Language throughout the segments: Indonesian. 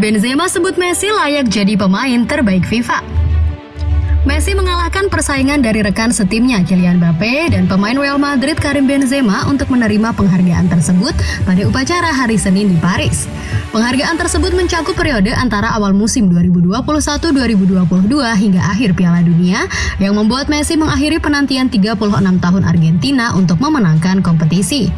Benzema sebut Messi layak jadi pemain terbaik FIFA. Messi mengalahkan persaingan dari rekan setimnya Kylian Mbappe dan pemain Real Madrid Karim Benzema untuk menerima penghargaan tersebut pada upacara hari Senin di Paris. Penghargaan tersebut mencakup periode antara awal musim 2021-2022 hingga akhir Piala Dunia yang membuat Messi mengakhiri penantian 36 tahun Argentina untuk memenangkan kompetisi.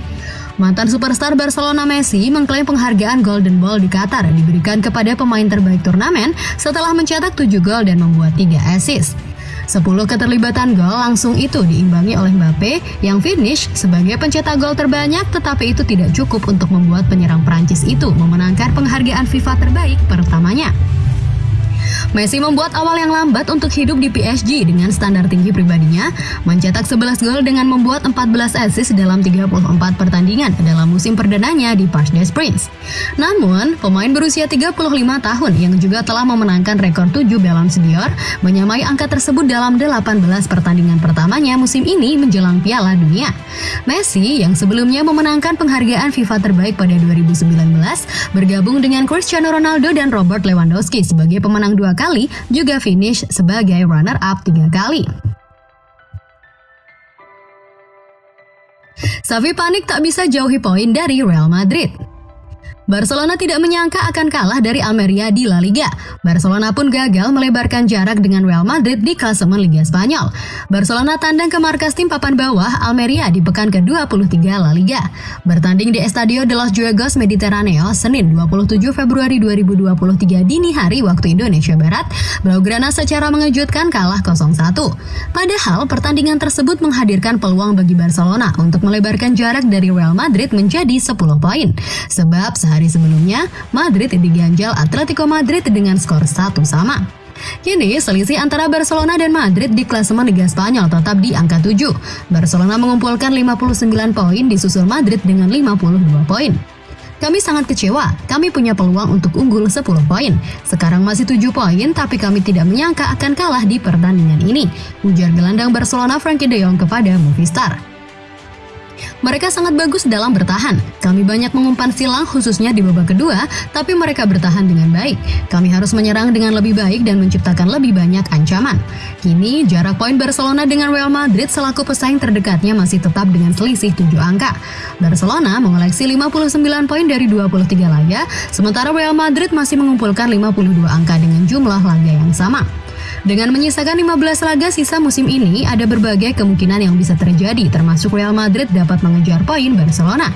Mantan superstar Barcelona Messi mengklaim penghargaan Golden Ball di Qatar diberikan kepada pemain terbaik turnamen setelah mencetak 7 gol dan membuat 3 assist. 10 keterlibatan gol langsung itu diimbangi oleh Mbappe yang finish sebagai pencetak gol terbanyak tetapi itu tidak cukup untuk membuat penyerang Prancis itu memenangkan penghargaan FIFA terbaik pertamanya. Messi membuat awal yang lambat untuk hidup di PSG dengan standar tinggi pribadinya, mencetak 11 gol dengan membuat 14 assist dalam 34 pertandingan dalam musim perdananya di Parc des Princes. Namun, pemain berusia 35 tahun yang juga telah memenangkan rekor 7 Ballon d'Or menyamai angka tersebut dalam 18 pertandingan pertamanya musim ini menjelang Piala Dunia. Messi yang sebelumnya memenangkan penghargaan FIFA terbaik pada 2019 bergabung dengan Cristiano Ronaldo dan Robert Lewandowski sebagai pemenang dua kali, juga finish sebagai runner-up tiga kali. Safi panik tak bisa jauhi poin dari Real Madrid. Barcelona tidak menyangka akan kalah dari Almeria di La Liga. Barcelona pun gagal melebarkan jarak dengan Real Madrid di klasemen Liga Spanyol. Barcelona tandang ke markas tim papan bawah Almeria di pekan ke-23 La Liga. Bertanding di Estadio de los Juegos Mediterraneo Senin 27 Februari 2023 dini hari waktu Indonesia Barat, Blaugrana secara mengejutkan kalah 0-1. Padahal pertandingan tersebut menghadirkan peluang bagi Barcelona untuk melebarkan jarak dari Real Madrid menjadi 10 poin. Sebab Sehari sebelumnya, Madrid diganjal Atletico Madrid dengan skor satu sama. Kini, selisih antara Barcelona dan Madrid di klasemen Liga Spanyol tetap di angka 7. Barcelona mengumpulkan 59 poin disusul Madrid dengan 52 poin. Kami sangat kecewa, kami punya peluang untuk unggul 10 poin. Sekarang masih 7 poin, tapi kami tidak menyangka akan kalah di pertandingan ini, ujar gelandang Barcelona Frankie de Jong kepada Movistar. Mereka sangat bagus dalam bertahan. Kami banyak mengumpan silang khususnya di babak kedua, tapi mereka bertahan dengan baik. Kami harus menyerang dengan lebih baik dan menciptakan lebih banyak ancaman. Kini, jarak poin Barcelona dengan Real Madrid selaku pesaing terdekatnya masih tetap dengan selisih 7 angka. Barcelona mengoleksi 59 poin dari 23 laga, sementara Real Madrid masih mengumpulkan 52 angka dengan jumlah laga yang sama. Dengan menyisakan 15 laga sisa musim ini, ada berbagai kemungkinan yang bisa terjadi, termasuk Real Madrid dapat mengejar poin Barcelona.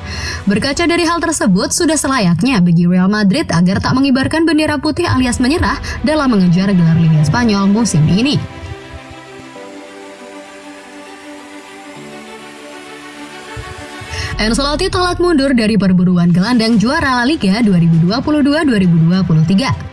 Berkaca dari hal tersebut, sudah selayaknya bagi Real Madrid agar tak mengibarkan bendera putih alias menyerah dalam mengejar gelar Liga Spanyol musim ini. Ancelotti tolak mundur dari perburuan gelandang juara La Liga 2022-2023.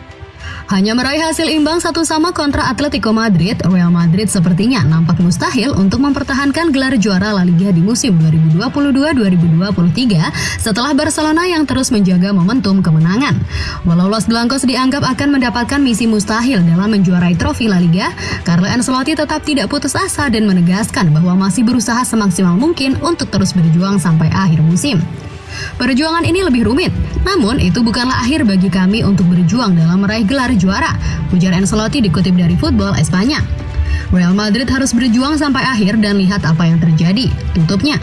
Hanya meraih hasil imbang satu sama kontra Atletico Madrid, Real Madrid sepertinya nampak mustahil untuk mempertahankan gelar juara La Liga di musim 2022-2023 setelah Barcelona yang terus menjaga momentum kemenangan. Walau Los Blancos dianggap akan mendapatkan misi mustahil dalam menjuarai trofi La Liga, Carlo Ancelotti tetap tidak putus asa dan menegaskan bahwa masih berusaha semaksimal mungkin untuk terus berjuang sampai akhir musim. Perjuangan ini lebih rumit, namun itu bukanlah akhir bagi kami untuk berjuang dalam meraih gelar juara, ujar Ancelotti dikutip dari Football Espanya. Real Madrid harus berjuang sampai akhir dan lihat apa yang terjadi, tutupnya.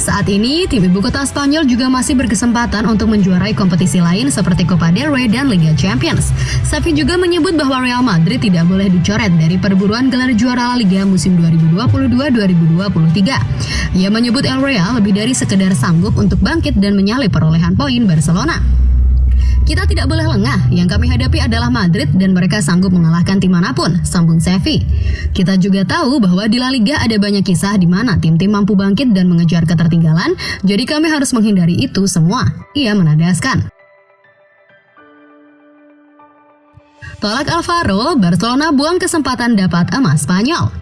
Saat ini, tim ibu kota Spanyol juga masih berkesempatan untuk menjuarai kompetisi lain seperti Copa del Rey dan Liga Champions. Safi juga menyebut bahwa Real Madrid tidak boleh dicoret dari perburuan gelar juara Liga musim 2022-2023. Ia menyebut El Real lebih dari sekedar sanggup untuk bangkit dan menyalip perolehan poin Barcelona. Kita tidak boleh lengah, yang kami hadapi adalah Madrid dan mereka sanggup mengalahkan tim mana pun, sambung Sevi. Kita juga tahu bahwa di La Liga ada banyak kisah di mana tim-tim mampu bangkit dan mengejar ketertinggalan, jadi kami harus menghindari itu semua. Ia menadaskan. Tolak Alvaro, Barcelona buang kesempatan dapat emas Spanyol.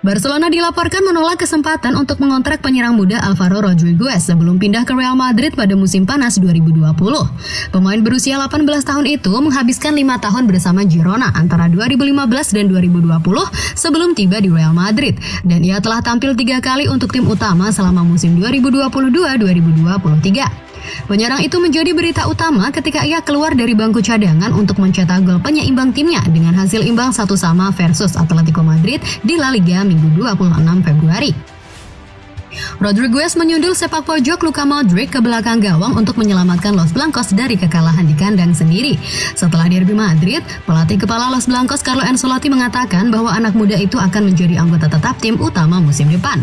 Barcelona dilaporkan menolak kesempatan untuk mengontrak penyerang muda Alvaro Rodriguez sebelum pindah ke Real Madrid pada musim panas 2020. Pemain berusia 18 tahun itu menghabiskan lima tahun bersama Girona antara 2015 dan 2020 sebelum tiba di Real Madrid dan ia telah tampil tiga kali untuk tim utama selama musim 2022-2023. Penyerang itu menjadi berita utama ketika ia keluar dari bangku cadangan untuk mencetak gol penyeimbang timnya dengan hasil imbang satu sama versus Atletico Madrid di La Liga Minggu 26 Februari. Rodriguez menyundul sepak pojok Luka Modric ke belakang gawang untuk menyelamatkan Los Blancos dari kekalahan di kandang sendiri. Setelah derby Madrid, pelatih kepala Los Blancos Carlo Ancelotti mengatakan bahwa anak muda itu akan menjadi anggota tetap tim utama musim depan.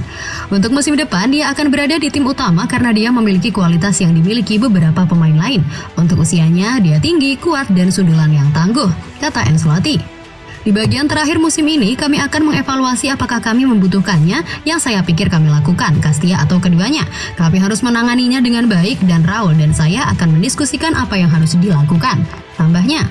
Untuk musim depan, dia akan berada di tim utama karena dia memiliki kualitas yang dimiliki beberapa pemain lain. Untuk usianya, dia tinggi, kuat, dan sundulan yang tangguh, kata Ancelotti. Di bagian terakhir musim ini, kami akan mengevaluasi apakah kami membutuhkannya yang saya pikir kami lakukan, Kastia atau keduanya. Kami harus menanganinya dengan baik dan Raul dan saya akan mendiskusikan apa yang harus dilakukan. Tambahnya,